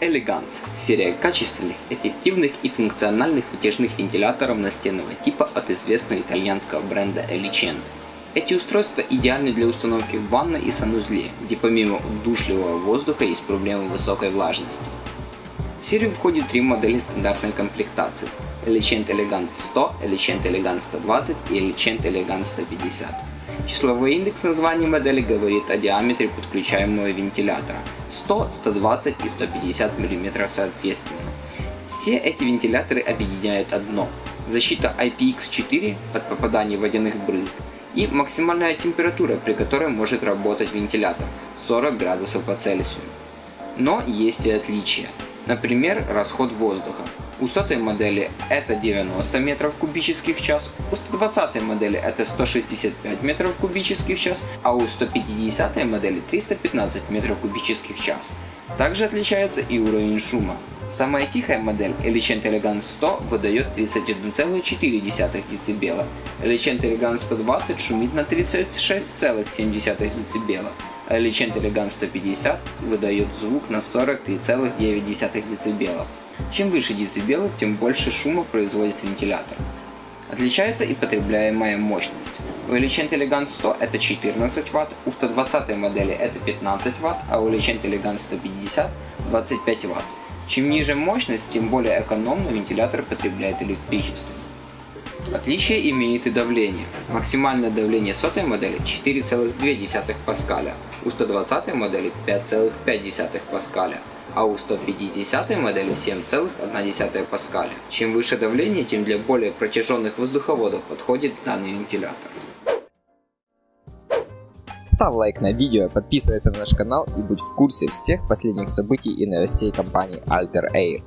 Elegance – серия качественных, эффективных и функциональных вытяжных вентиляторов настенного типа от известного итальянского бренда Elicent. Эти устройства идеальны для установки в ванной и санузле, где помимо удушливого воздуха есть проблемы высокой влажности. В серию входит три модели стандартной комплектации – Elicent Elegance 100, Elicent Elegance 120 и Elicent Elegance 150. Числовой индекс названия модели говорит о диаметре подключаемого вентилятора 100, 120 и 150 мм соответственно. Все эти вентиляторы объединяет одно – защита IPX4 от попадания водяных брызг и максимальная температура, при которой может работать вентилятор – 40 градусов по Цельсию. Но есть и отличия. Например, расход воздуха. У сотой модели это 90 метров кубических в час, у 120 модели это 165 метров кубических в час, а у 150 модели 315 метров кубических в час. Также отличается и уровень шума. Самая тихая модель Elicent Elegance 100 выдает 31,4 дБ, Elicent Elegance 120 шумит на 36,7 дБ, а Elegance 150 выдает звук на 43,9 дБ. Чем выше децибелы, тем больше шума производит вентилятор. Отличается и потребляемая мощность. У Elicent Elegance 100 это 14 Вт, у 120 модели это 15 Вт, а у Elicent Elegance 150 25 Вт. Чем ниже мощность, тем более экономно вентилятор потребляет электричество. Отличие имеет и давление. Максимальное давление сотой модели 4,2 паскаля, у 120 модели 5,5 паскаля, а у 150 модели 7,1 паскаля. Чем выше давление, тем для более протяженных воздуховодов подходит данный вентилятор. Ставь лайк на видео, подписывайся на наш канал и будь в курсе всех последних событий и новостей компании Alter Air.